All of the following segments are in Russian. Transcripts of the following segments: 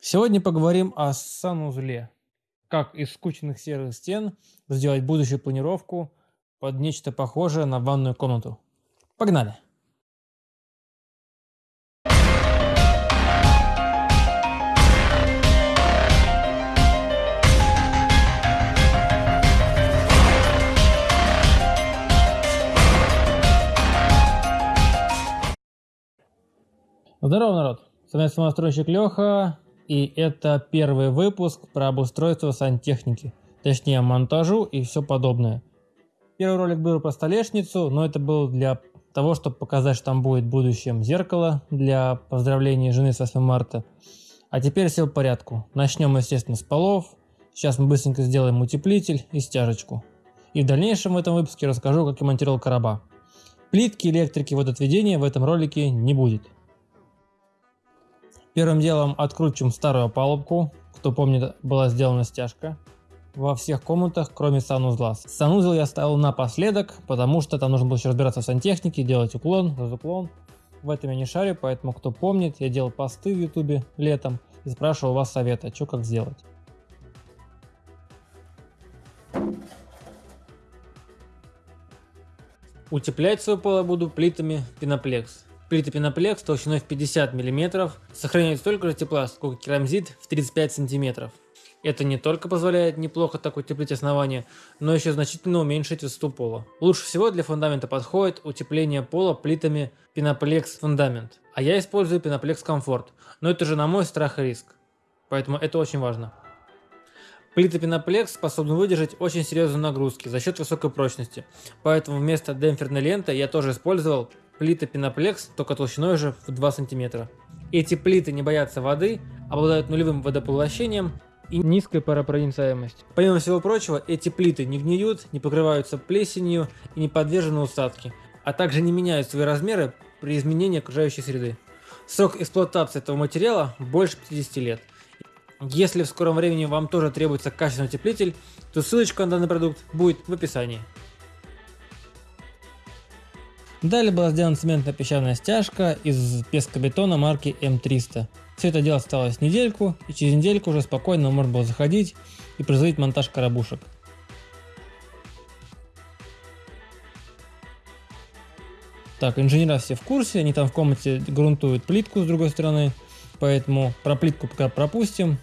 Сегодня поговорим о санузле. Как из скучных серых стен сделать будущую планировку под нечто похожее на ванную комнату. Погнали! Здорово, народ! С вами самостройщик Леха, и это первый выпуск про обустройство сантехники, точнее монтажу и все подобное. Первый ролик был про столешницу, но это был для того, чтобы показать, что там будет в будущем зеркало для поздравления жены с 8 марта. А теперь все в порядку. Начнем, естественно, с полов. Сейчас мы быстренько сделаем утеплитель и стяжечку. И в дальнейшем в этом выпуске расскажу, как я монтировал короба. Плитки, электрики, водоотведения в этом ролике не будет. Первым делом откручиваем старую палубку. Кто помнит, была сделана стяжка во всех комнатах, кроме санузла. Санузел я ставил напоследок, потому что там нужно было еще разбираться в сантехнике, делать уклон, разуклон. В этом я не шарю, поэтому кто помнит, я делал посты в ютубе летом и спрашивал у вас совета, что как сделать. Утеплять свой пол я буду плитами пеноплекс. Плиты пеноплекс толщиной в 50 мм сохраняют столько же тепла, сколько керамзит в 35 см. Это не только позволяет неплохо так утеплить основание, но еще значительно уменьшить высоту пола. Лучше всего для фундамента подходит утепление пола плитами пеноплекс фундамент, а я использую пеноплекс комфорт, но это же на мой страх и риск, поэтому это очень важно. Плиты пеноплекс способны выдержать очень серьезные нагрузки за счет высокой прочности, поэтому вместо демпферной ленты я тоже использовал плиты пеноплекс, только толщиной уже в 2 см. Эти плиты не боятся воды, обладают нулевым водопоглощением и низкой паропроницаемостью. Помимо всего прочего, эти плиты не гниют, не покрываются плесенью и не подвержены усадке, а также не меняют свои размеры при изменении окружающей среды. Срок эксплуатации этого материала больше 50 лет. Если в скором времени вам тоже требуется качественный утеплитель, то ссылочка на данный продукт будет в описании. Далее была сделана цементно-песчаная стяжка из пескобетона марки М300. Все это дело осталось недельку, и через недельку уже спокойно можно было заходить и производить монтаж коробушек. Так, инженера все в курсе, они там в комнате грунтуют плитку с другой стороны, поэтому про плитку пока пропустим.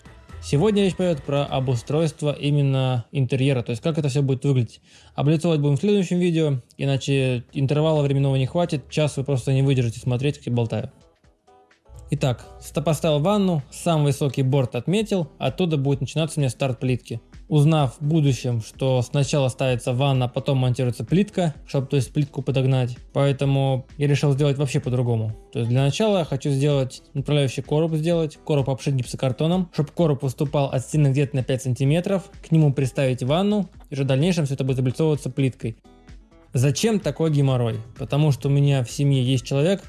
Сегодня речь пойдет про обустройство именно интерьера, то есть как это все будет выглядеть. Облицовать будем в следующем видео, иначе интервала временного не хватит, час вы просто не выдержите смотреть, как я болтаю. Итак, поставил ванну, сам высокий борт отметил, оттуда будет начинаться у меня старт плитки узнав в будущем, что сначала ставится ванна, а потом монтируется плитка, чтобы то есть плитку подогнать. Поэтому я решил сделать вообще по-другому. То есть для начала я хочу сделать направляющий короб сделать, короб обшить гипсокартоном, чтобы короб выступал от стены где-то на 5 сантиметров, к нему приставить ванну и уже в дальнейшем все это будет облицовываться плиткой. Зачем такой геморрой? Потому что у меня в семье есть человек,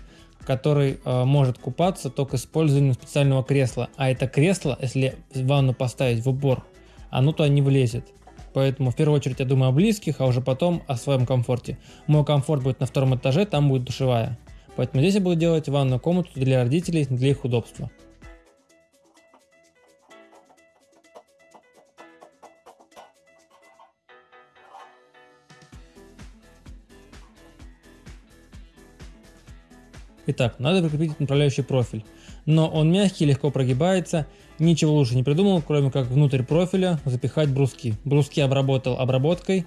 который э, может купаться только использованием специального кресла. А это кресло, если ванну поставить в упор оно туда не влезет. Поэтому в первую очередь я думаю о близких, а уже потом о своем комфорте. Мой комфорт будет на втором этаже, там будет душевая. Поэтому здесь я буду делать ванную комнату для родителей, для их удобства. Итак, надо прикрепить направляющий профиль. Но он мягкий, легко прогибается Ничего лучше не придумал, кроме как внутрь профиля запихать бруски. Бруски обработал обработкой,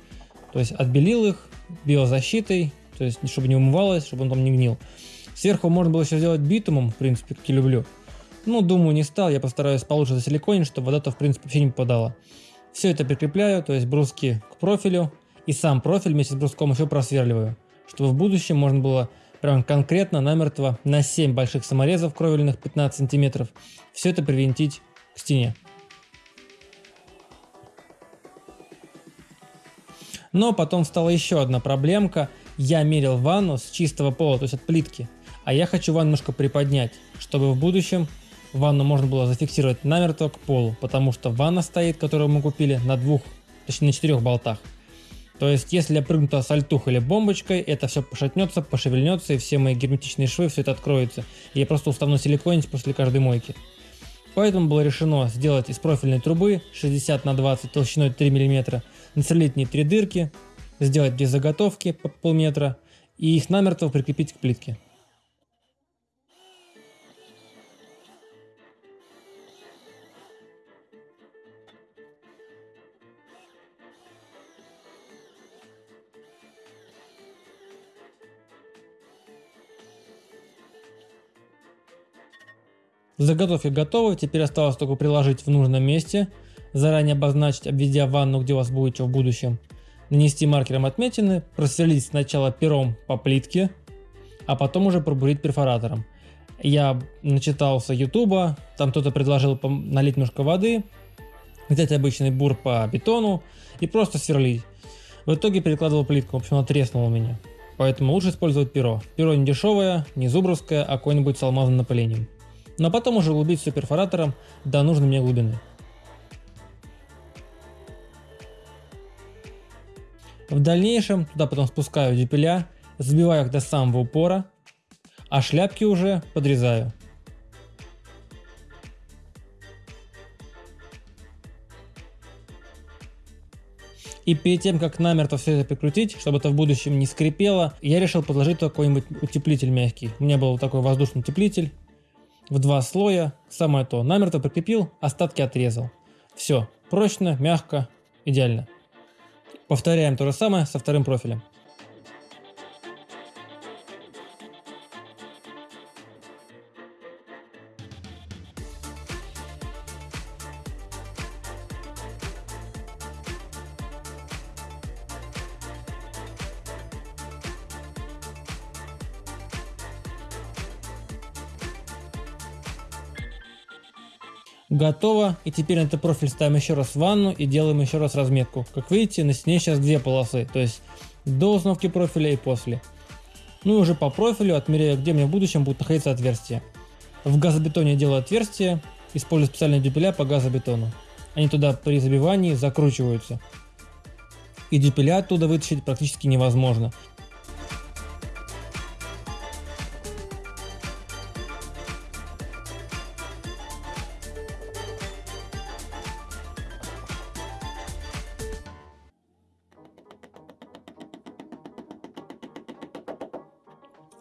то есть отбелил их биозащитой, то есть чтобы не умывалось, чтобы он там не гнил. Сверху можно было еще сделать битумом, в принципе, как я люблю. Ну, думаю, не стал, я постараюсь получше засиликонить, чтобы вода-то, в принципе, вообще не попадала. Все это прикрепляю, то есть бруски к профилю, и сам профиль вместе с бруском еще просверливаю, чтобы в будущем можно было прям конкретно намертво на 7 больших саморезов кровельных 15 сантиметров все это привинтить к стене. Но потом стала еще одна проблемка. Я мерил ванну с чистого пола, то есть от плитки. А я хочу ванну немножко приподнять, чтобы в будущем ванну можно было зафиксировать намертво к полу. Потому что ванна стоит, которую мы купили, на двух, точнее на четырех болтах. То есть, если я прыгну туда сальтух или бомбочкой, это все пошатнется, пошевельнется, и все мои герметичные швы, все это откроется. И я просто устану силиконить после каждой мойки. Поэтому было решено сделать из профильной трубы 60 на 20 толщиной 3 мм, насолить в ней три дырки, сделать две заготовки по полметра и их намертво прикрепить к плитке. Заготовки готовы, теперь осталось только приложить в нужном месте, заранее обозначить, обведя ванну, где у вас будет что в будущем, нанести маркером отметины, просверлить сначала пером по плитке, а потом уже пробурить перфоратором. Я начитался ютуба, там кто-то предложил налить немножко воды, взять обычный бур по бетону и просто сверлить. В итоге перекладывал плитку, в общем она треснула у меня. Поэтому лучше использовать перо. Перо не дешевое, не зубровское, а какое-нибудь с алмазным напылением но потом уже углубить все перфоратором до нужной мне глубины. В дальнейшем туда потом спускаю дюпеля, забиваю их до самого упора, а шляпки уже подрезаю. И перед тем, как намертво все это прикрутить, чтобы это в будущем не скрипело, я решил подложить какой-нибудь утеплитель мягкий. У меня был такой воздушный утеплитель в два слоя, самое то, намертво прикрепил, остатки отрезал. Все, прочно, мягко, идеально. Повторяем то же самое со вторым профилем. Готово. И теперь на этот профиль ставим еще раз ванну и делаем еще раз разметку. Как видите, на стене сейчас две полосы. То есть до установки профиля и после. Ну и уже по профилю отмеряю, где мне в будущем будет находиться отверстие. В газобетоне делаю отверстие, использую специальные дюпеля по газобетону. Они туда при забивании закручиваются. И дюпеля оттуда вытащить практически невозможно.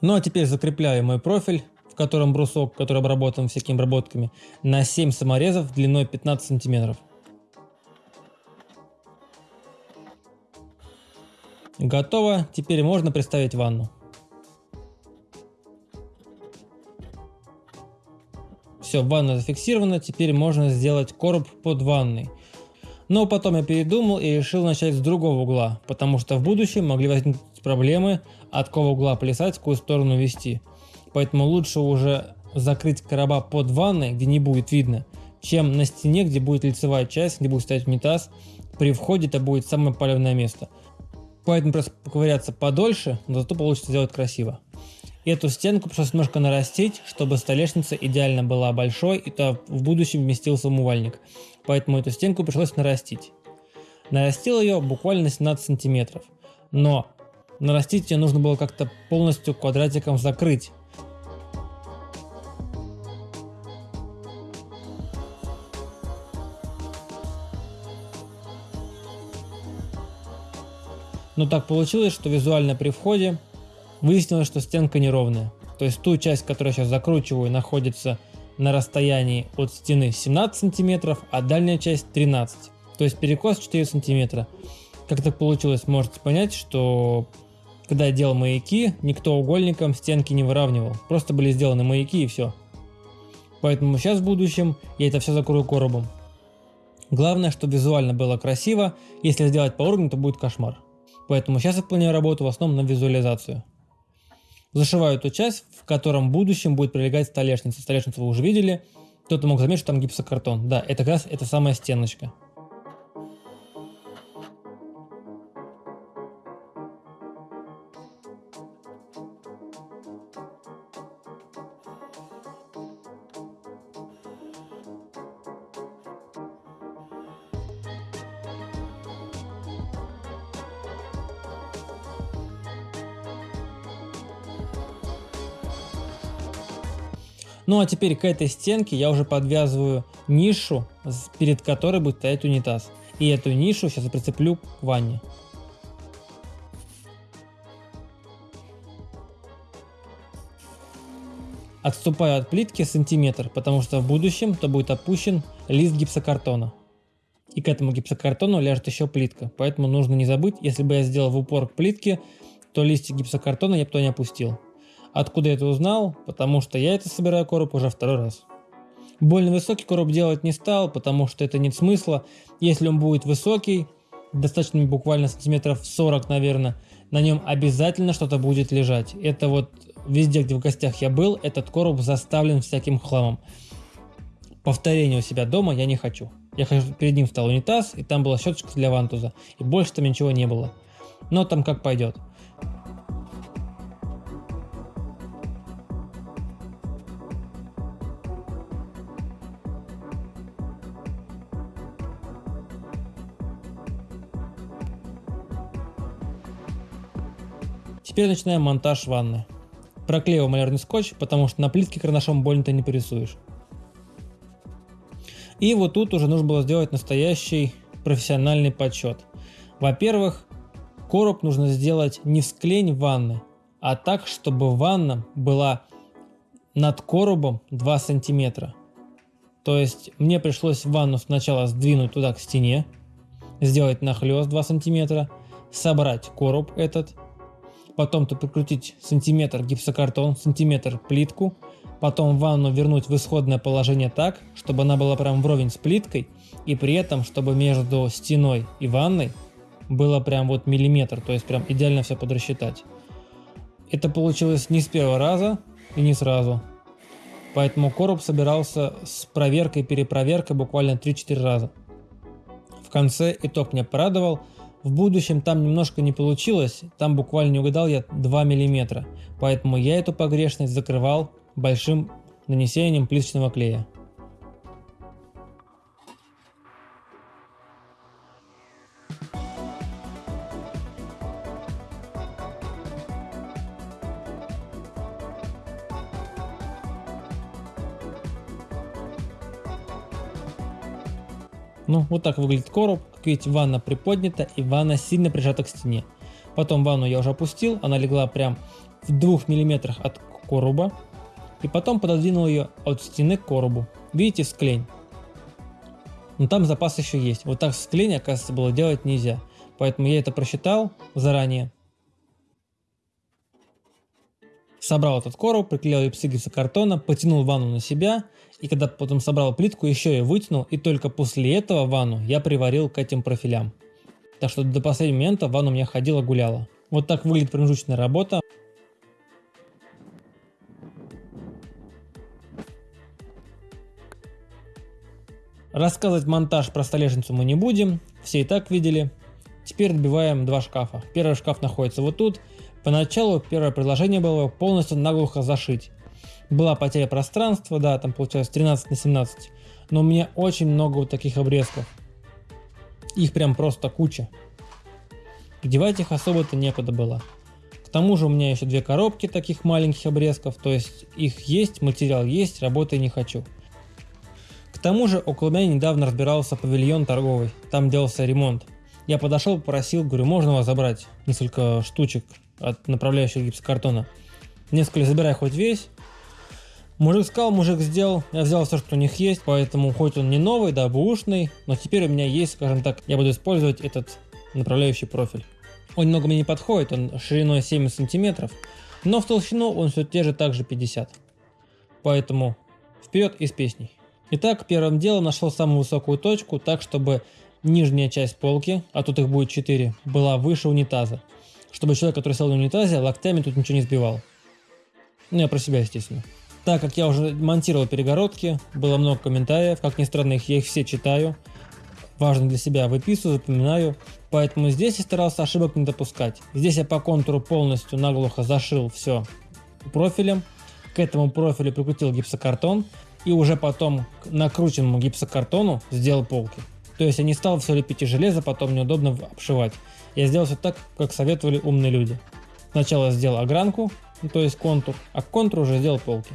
Ну а теперь закрепляю мой профиль, в котором брусок, который обработан всякими обработками, на 7 саморезов длиной 15 сантиметров. Готово, теперь можно приставить ванну. Все, ванна зафиксирована, теперь можно сделать короб под ванной. Но потом я передумал и решил начать с другого угла, потому что в будущем могли возникнуть проблемы, от какого угла плясать, в какую сторону вести. Поэтому лучше уже закрыть короба под ванной, где не будет видно, чем на стене, где будет лицевая часть, где будет стоять унитаз. При входе это будет самое полевное место. Поэтому просто поковыряться подольше, но зато получится сделать красиво. Эту стенку пришлось немножко нарастить, чтобы столешница идеально была большой и то в будущем вместился умывальник. Поэтому эту стенку пришлось нарастить. Нарастил ее буквально 17 сантиметров. Но нарастить ее нужно было как-то полностью квадратиком закрыть. Но так получилось, что визуально при входе выяснилось, что стенка неровная. То есть ту часть, которую я сейчас закручиваю, находится на расстоянии от стены 17 сантиметров, а дальняя часть 13. То есть перекос 4 сантиметра. Как так получилось, можете понять, что когда я делал маяки, никто угольником стенки не выравнивал. Просто были сделаны маяки и все. Поэтому сейчас в будущем я это все закрою коробом. Главное, чтобы визуально было красиво. Если сделать по уровню, то будет кошмар. Поэтому сейчас я выполняю работу в основном на визуализацию. Зашиваю ту часть, в котором в будущем будет прилегать столешница. Столешницу вы уже видели. Кто-то мог заметить, что там гипсокартон. Да, это как раз эта самая стеночка. Ну а теперь к этой стенке я уже подвязываю нишу, перед которой будет стоять унитаз. И эту нишу сейчас прицеплю к ванне. Отступаю от плитки сантиметр, потому что в будущем то будет опущен лист гипсокартона. И к этому гипсокартону ляжет еще плитка, поэтому нужно не забыть, если бы я сделал в упор к плитке, то листик гипсокартона я бы туда не опустил. Откуда я это узнал? Потому что я это собираю короб уже второй раз. Больно высокий короб делать не стал, потому что это нет смысла. Если он будет высокий, достаточно буквально сантиметров 40, наверное, на нем обязательно что-то будет лежать. Это вот везде, где в гостях я был, этот короб заставлен всяким хламом. Повторения у себя дома я не хочу. Я хочу, перед ним встал унитаз, и там была щеточка для вантуза, и больше там ничего не было. Но там как пойдет. Теперь начинаем монтаж ванны. Проклеиваю малярный скотч, потому что на плитке карандашом больно-то не порисуешь. И вот тут уже нужно было сделать настоящий профессиональный подсчет. Во-первых, короб нужно сделать не в склень ванны, а так, чтобы ванна была над коробом 2 сантиметра. То есть мне пришлось ванну сначала сдвинуть туда к стене, сделать нахлест 2 сантиметра, собрать короб этот, потом то прикрутить сантиметр гипсокартон, сантиметр плитку, потом ванну вернуть в исходное положение так, чтобы она была прям вровень с плиткой, и при этом, чтобы между стеной и ванной было прям вот миллиметр, то есть прям идеально все подрасчитать. Это получилось не с первого раза и не сразу. Поэтому короб собирался с проверкой перепроверкой буквально 3-4 раза. В конце итог меня порадовал – в будущем там немножко не получилось, там буквально не угадал я 2 мм, поэтому я эту погрешность закрывал большим нанесением плиточного клея. Ну, вот так выглядит короб. Как видите, ванна приподнята и ванна сильно прижата к стене. Потом ванну я уже опустил, она легла прям в двух миллиметрах от короба. И потом пододвинул ее от стены к коробу. Видите, склень. Но там запас еще есть. Вот так склень, оказывается, было делать нельзя. Поэтому я это просчитал заранее. Собрал этот короб, приклеил ее гипсокартона, потянул ванну на себя и когда потом собрал плитку, еще ее вытянул, и только после этого ванну я приварил к этим профилям. Так что до последнего момента ванна у меня ходила-гуляла. Вот так выглядит промежуточная работа. Рассказывать монтаж про столешницу мы не будем, все и так видели. Теперь добиваем два шкафа. Первый шкаф находится вот тут. Поначалу первое предложение было полностью наглухо зашить. Была потеря пространства, да, там получалось 13 на 17. Но у меня очень много вот таких обрезков. Их прям просто куча. Девать их особо-то некуда было. К тому же у меня еще две коробки таких маленьких обрезков, то есть их есть, материал есть, работы не хочу. К тому же около меня недавно разбирался павильон торговый, там делался ремонт. Я подошел, попросил, говорю, можно вас забрать несколько штучек от направляющего гипсокартона. Несколько забирай хоть весь, Мужик сказал, мужик сделал, я взял все, что у них есть, поэтому хоть он не новый, да, бушный, но теперь у меня есть, скажем так, я буду использовать этот направляющий профиль. Он немного мне не подходит, он шириной 7 сантиметров, но в толщину он все те же также 50. Поэтому вперед и с песней. Итак, первым делом нашел самую высокую точку, так чтобы нижняя часть полки, а тут их будет 4, была выше унитаза. Чтобы человек, который сел на унитазе, локтями тут ничего не сбивал. Ну, я про себя, естественно. Так как я уже монтировал перегородки, было много комментариев, как ни странно, их, я их все читаю. Важно для себя выписываю, запоминаю. Поэтому здесь я старался ошибок не допускать. Здесь я по контуру полностью наглухо зашил все профилем. К этому профилю прикрутил гипсокартон. И уже потом к накрученному гипсокартону сделал полки. То есть я не стал все лепить из железа, потом неудобно обшивать я сделал все так, как советовали умные люди. Сначала сделал огранку, ну, то есть контур, а к контуру уже сделал полки.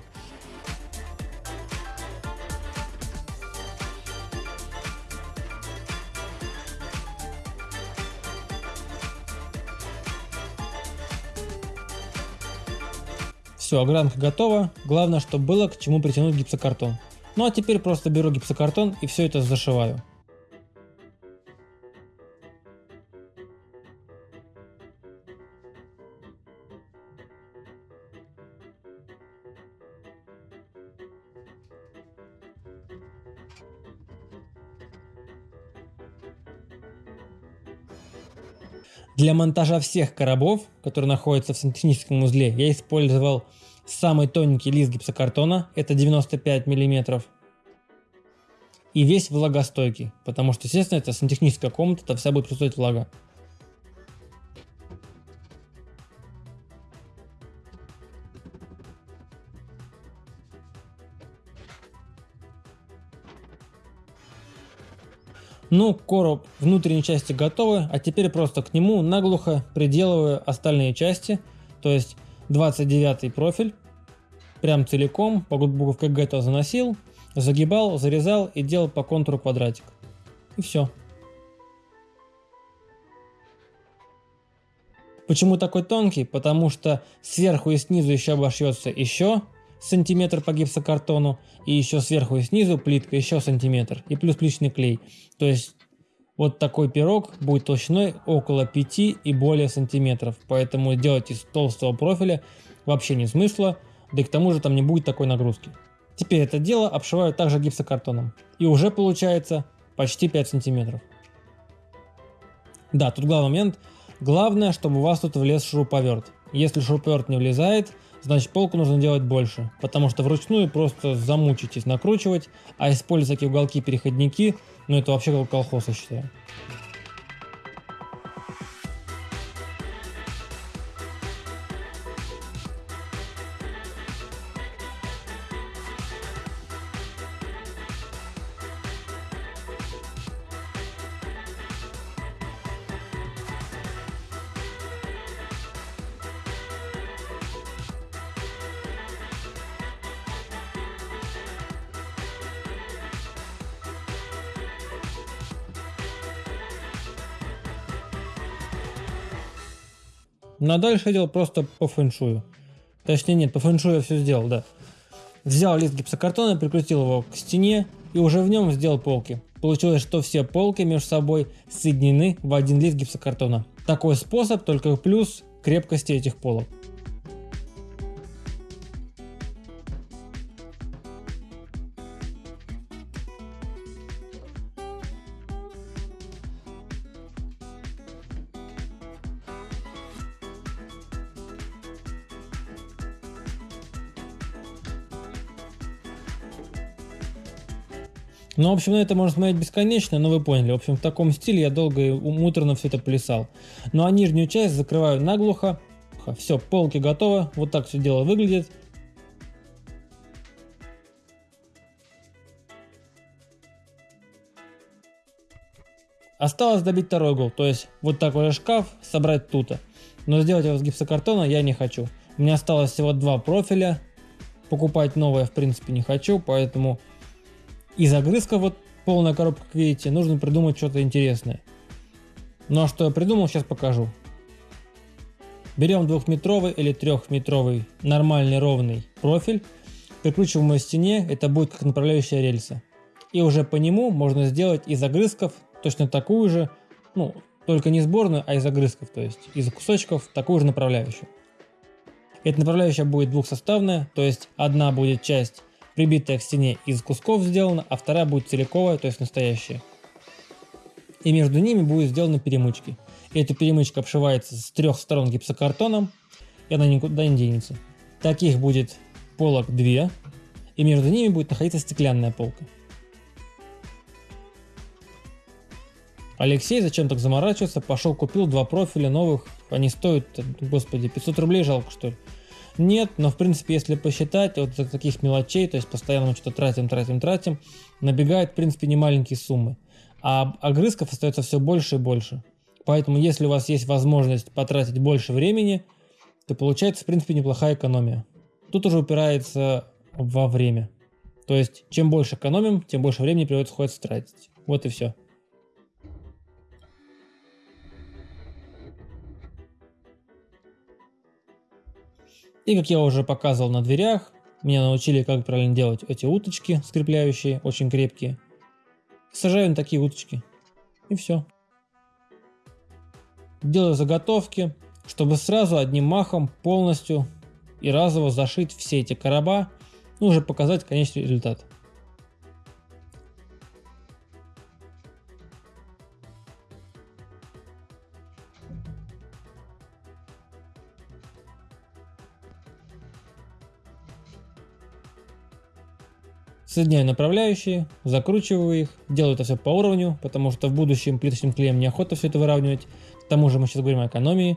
Все, огранка готова, главное, чтобы было к чему притянуть гипсокартон. Ну а теперь просто беру гипсокартон и все это зашиваю. Для монтажа всех коробов, которые находятся в сантехническом узле, я использовал самый тоненький лист гипсокартона, это 95 мм. И весь влагостойкий, потому что, естественно, это сантехническая комната, там вся будет присутствовать влага. Ну, короб внутренней части готовы, а теперь просто к нему наглухо приделываю остальные части, то есть 29 профиль, прям целиком, по буковке Г то заносил, загибал, зарезал и делал по контуру квадратик. И все. Почему такой тонкий? Потому что сверху и снизу еще обошьется еще сантиметр по гипсокартону, и еще сверху и снизу плитка еще сантиметр, и плюс плиточный клей. То есть вот такой пирог будет толщиной около 5 и более сантиметров, поэтому делать из толстого профиля вообще не смысла, да и к тому же там не будет такой нагрузки. Теперь это дело обшиваю также гипсокартоном, и уже получается почти 5 сантиметров. Да, тут главный момент, главное, чтобы у вас тут влез шуруповерт. Если шуруповерт не влезает, значит полку нужно делать больше, потому что вручную просто замучитесь накручивать, а использовать такие уголки-переходники, ну это вообще колхоз, я считаю. Дальше я делал просто по фэншую. Точнее нет, по фэншую я все сделал, да. Взял лист гипсокартона, прикрутил его к стене и уже в нем сделал полки. Получилось, что все полки между собой соединены в один лист гипсокартона. Такой способ, только плюс крепкости этих полок. Ну, в общем, на это можно смотреть бесконечно, но вы поняли. В общем, в таком стиле я долго и муторно все это плясал. Ну, а нижнюю часть закрываю наглухо. Все, полки готовы. Вот так все дело выглядит. Осталось добить второй угол, то есть вот такой же шкаф собрать тут. Но сделать его с гипсокартона я не хочу. У меня осталось всего два профиля. Покупать новое в принципе не хочу, поэтому из огрызка вот полная коробка, как видите, нужно придумать что-то интересное. Ну а что я придумал, сейчас покажу. Берем двухметровый или трехметровый нормальный ровный профиль, прикручиваем его к стене, это будет как направляющая рельса. И уже по нему можно сделать из огрызков точно такую же, ну, только не сборную, а из огрызков, то есть из кусочков такую же направляющую. Эта направляющая будет двухсоставная, то есть одна будет часть прибитая к стене из кусков сделана, а вторая будет целиковая, то есть настоящая. И между ними будет сделаны перемычки. И эта перемычка обшивается с трех сторон гипсокартоном, и она никуда не денется. Таких будет полок две, и между ними будет находиться стеклянная полка. Алексей зачем так заморачиваться, пошел купил два профиля новых, они стоят, господи, 500 рублей жалко что ли. Нет, но в принципе, если посчитать, вот таких мелочей, то есть постоянно что-то тратим, тратим, тратим, набегает в принципе не маленькие суммы. А огрызков остается все больше и больше. Поэтому если у вас есть возможность потратить больше времени, то получается в принципе неплохая экономия. Тут уже упирается во время. То есть чем больше экономим, тем больше времени приходится тратить. Вот и все. И как я уже показывал на дверях, меня научили, как правильно делать эти уточки скрепляющие, очень крепкие. Сажаю на такие уточки. И все. Делаю заготовки, чтобы сразу одним махом полностью и разово зашить все эти короба, ну уже показать конечный результат. Соединяю направляющие, закручиваю их, делаю это все по уровню, потому что в будущем плиточным клеем неохота все это выравнивать. К тому же мы сейчас говорим о экономии.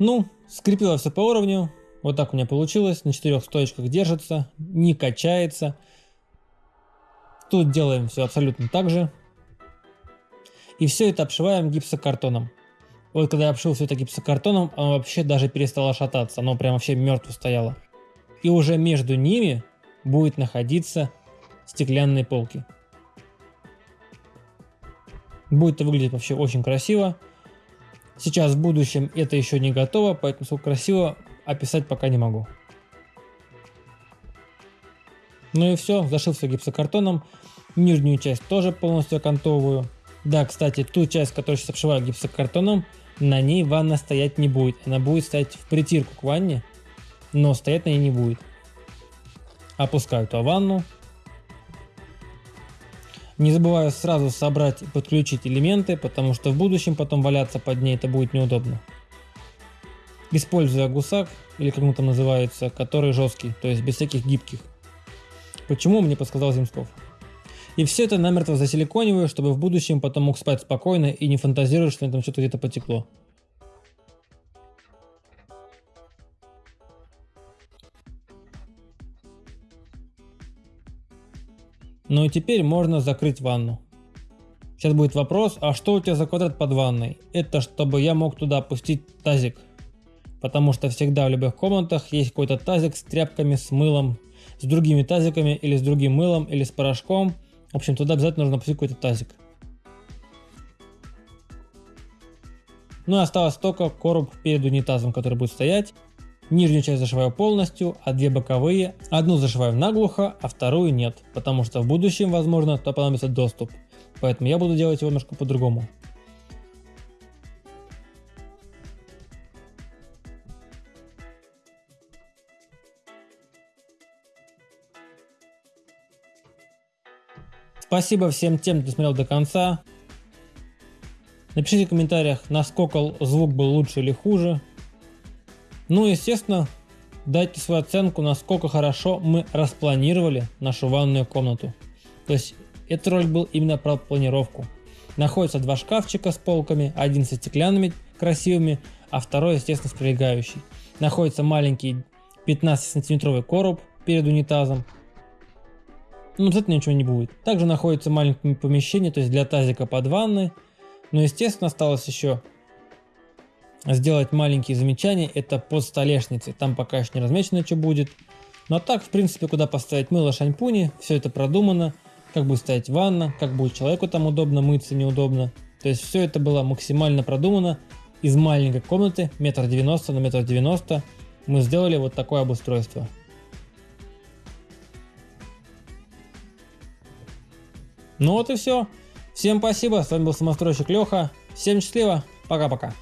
Ну, скрепила все по уровню. Вот так у меня получилось. На четырех стоечках держится, не качается. Тут делаем все абсолютно так же. И все это обшиваем гипсокартоном. Вот когда я обшил все это гипсокартоном, оно вообще даже перестало шататься. Оно прям вообще мертво стояло. И уже между ними будет находиться стеклянные полки. Будет это выглядеть вообще очень красиво. Сейчас в будущем это еще не готово, поэтому сколько красиво описать пока не могу. Ну и все, зашил все гипсокартоном. Нижнюю часть тоже полностью окантовываю. Да, кстати, ту часть, которую сейчас обшиваю гипсокартоном, на ней ванна стоять не будет. Она будет стоять в притирку к ванне, но стоять на ней не будет. Опускаю ту ванну. Не забываю сразу собрать и подключить элементы, потому что в будущем потом валяться под ней это будет неудобно. Используя гусак, или как он там называется, который жесткий, то есть без всяких гибких. Почему, мне подсказал Земсков. И все это намертво засиликониваю, чтобы в будущем потом мог спать спокойно и не фантазировать, что там что-то где-то потекло. Ну и теперь можно закрыть ванну. Сейчас будет вопрос, а что у тебя за квадрат под ванной? Это чтобы я мог туда опустить тазик. Потому что всегда в любых комнатах есть какой-то тазик с тряпками, с мылом, с другими тазиками или с другим мылом или с порошком – в общем, туда обязательно нужно опустить какой-то тазик. Ну и осталось только короб перед унитазом, который будет стоять. Нижнюю часть зашиваю полностью, а две боковые. Одну зашиваю наглухо, а вторую нет, потому что в будущем, возможно, то понадобится доступ. Поэтому я буду делать его немножко по-другому. Спасибо всем тем, кто смотрел до конца. Напишите в комментариях, насколько звук был лучше или хуже. Ну и естественно, дайте свою оценку, насколько хорошо мы распланировали нашу ванную комнату. То есть этот ролик был именно про планировку. Находятся два шкафчика с полками, один со стеклянными красивыми, а второй естественно с прилегающий. Находится маленький 15 сантиметровый короб перед унитазом, ну, обязательно ничего не будет. Также находится маленькое помещение, то есть для тазика под ванной. Но, естественно, осталось еще сделать маленькие замечания. Это под столешницей. Там пока еще не размечено, что будет. Но так, в принципе, куда поставить мыло, шампуни, все это продумано. Как будет стоять ванна, как будет человеку там удобно мыться, неудобно. То есть все это было максимально продумано. Из маленькой комнаты, метр девяносто на метр девяносто, мы сделали вот такое обустройство. Ну вот и все. Всем спасибо, с вами был самостройщик Леха. Всем счастливо, пока-пока.